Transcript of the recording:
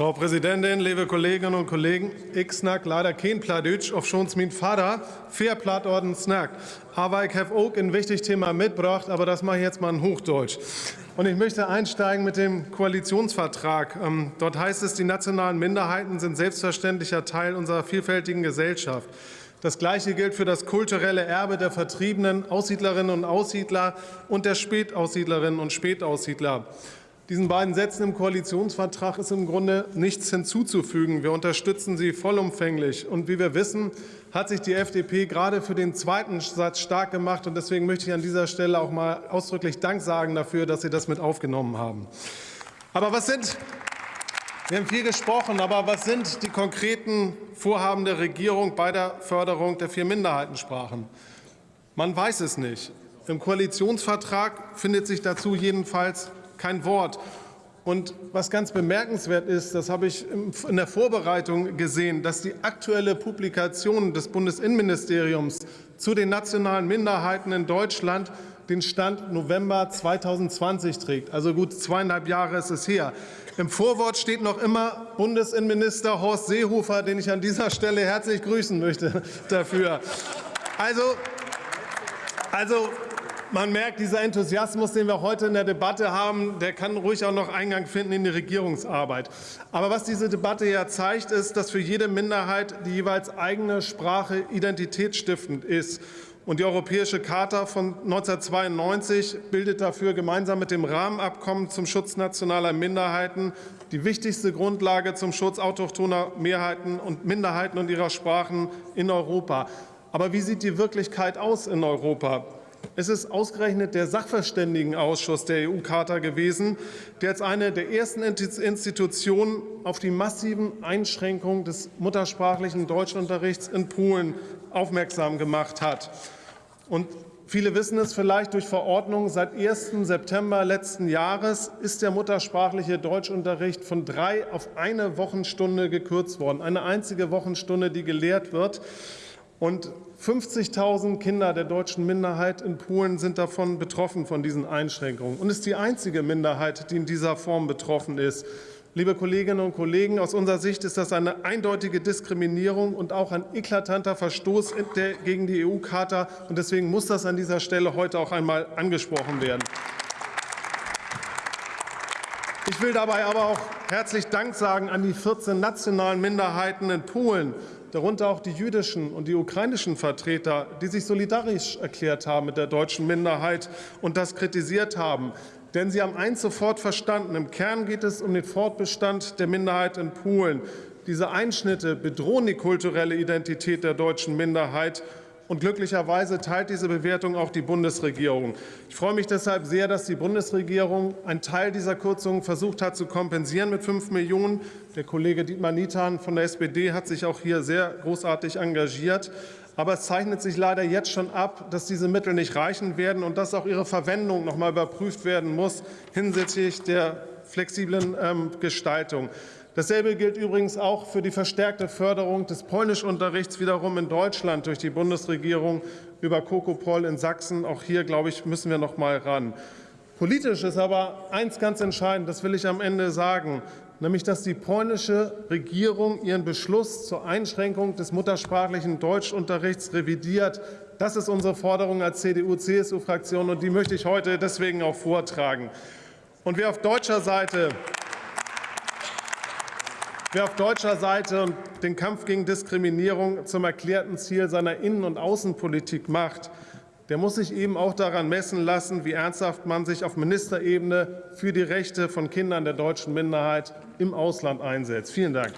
Frau Präsidentin, liebe Kolleginnen und Kollegen! Ich snack leider kein Pladütsch, auf schons mein Vater fair Plattorden snack. Aber ich habe auch ein wichtiges Thema mitgebracht, aber das mache ich jetzt mal in Hochdeutsch. Und ich möchte einsteigen mit dem Koalitionsvertrag. Ähm, dort heißt es, die nationalen Minderheiten sind selbstverständlicher Teil unserer vielfältigen Gesellschaft. Das Gleiche gilt für das kulturelle Erbe der vertriebenen Aussiedlerinnen und Aussiedler und der Spätaussiedlerinnen und Spätaussiedler. Diesen beiden Sätzen im Koalitionsvertrag ist im Grunde nichts hinzuzufügen. Wir unterstützen sie vollumfänglich. Und wie wir wissen, hat sich die FDP gerade für den zweiten Satz stark gemacht. Und deswegen möchte ich an dieser Stelle auch mal ausdrücklich Dank sagen dafür, dass Sie das mit aufgenommen haben. Aber was sind wir haben viel gesprochen, aber was sind die konkreten Vorhaben der Regierung bei der Förderung der vier Minderheitensprachen? Man weiß es nicht. Im Koalitionsvertrag findet sich dazu jedenfalls kein Wort. Und was ganz bemerkenswert ist, das habe ich in der Vorbereitung gesehen, dass die aktuelle Publikation des Bundesinnenministeriums zu den nationalen Minderheiten in Deutschland den Stand November 2020 trägt. Also gut zweieinhalb Jahre ist es her. Im Vorwort steht noch immer Bundesinnenminister Horst Seehofer, den ich an dieser Stelle herzlich grüßen möchte dafür. Also, also man merkt, dieser Enthusiasmus, den wir heute in der Debatte haben, der kann ruhig auch noch Eingang finden in die Regierungsarbeit. Aber was diese Debatte ja zeigt, ist, dass für jede Minderheit die jeweils eigene Sprache identitätsstiftend ist. Und die Europäische Charta von 1992 bildet dafür gemeinsam mit dem Rahmenabkommen zum Schutz nationaler Minderheiten die wichtigste Grundlage zum Schutz autochthoner Mehrheiten und Minderheiten und ihrer Sprachen in Europa. Aber wie sieht die Wirklichkeit aus in Europa? Es ist ausgerechnet der Sachverständigenausschuss der EU-Charta gewesen, der als eine der ersten Institutionen auf die massiven Einschränkungen des muttersprachlichen Deutschunterrichts in Polen aufmerksam gemacht hat. Und Viele wissen es vielleicht durch Verordnung. Seit 1. September letzten Jahres ist der muttersprachliche Deutschunterricht von drei auf eine Wochenstunde gekürzt worden. Eine einzige Wochenstunde, die gelehrt wird. Und 50.000 Kinder der deutschen Minderheit in Polen sind davon betroffen, von diesen Einschränkungen. Und ist die einzige Minderheit, die in dieser Form betroffen ist. Liebe Kolleginnen und Kollegen, aus unserer Sicht ist das eine eindeutige Diskriminierung und auch ein eklatanter Verstoß gegen die EU-Charta. Und deswegen muss das an dieser Stelle heute auch einmal angesprochen werden. Ich will dabei aber auch herzlich Dank sagen an die 14 nationalen Minderheiten in Polen, darunter auch die jüdischen und die ukrainischen Vertreter, die sich solidarisch erklärt haben mit der deutschen Minderheit und das kritisiert haben. Denn sie haben eins sofort verstanden. Im Kern geht es um den Fortbestand der Minderheit in Polen. Diese Einschnitte bedrohen die kulturelle Identität der deutschen Minderheit. Und glücklicherweise teilt diese Bewertung auch die Bundesregierung. Ich freue mich deshalb sehr, dass die Bundesregierung einen Teil dieser Kürzungen versucht hat zu kompensieren mit 5 Millionen. Der Kollege Dietmar Niethan von der SPD hat sich auch hier sehr großartig engagiert. Aber es zeichnet sich leider jetzt schon ab, dass diese Mittel nicht reichen werden und dass auch ihre Verwendung noch mal überprüft werden muss hinsichtlich der flexiblen ähm, Gestaltung. Dasselbe gilt übrigens auch für die verstärkte Förderung des Polnischunterrichts wiederum in Deutschland durch die Bundesregierung über Kokopol in Sachsen. Auch hier, glaube ich, müssen wir noch mal ran. Politisch ist aber eins ganz entscheidend, das will ich am Ende sagen, nämlich dass die polnische Regierung ihren Beschluss zur Einschränkung des muttersprachlichen Deutschunterrichts revidiert. Das ist unsere Forderung als CDU-CSU-Fraktion, und die möchte ich heute deswegen auch vortragen. Und wer auf deutscher Seite Wer auf deutscher Seite den Kampf gegen Diskriminierung zum erklärten Ziel seiner Innen- und Außenpolitik macht, der muss sich eben auch daran messen lassen, wie ernsthaft man sich auf Ministerebene für die Rechte von Kindern der deutschen Minderheit im Ausland einsetzt. Vielen Dank.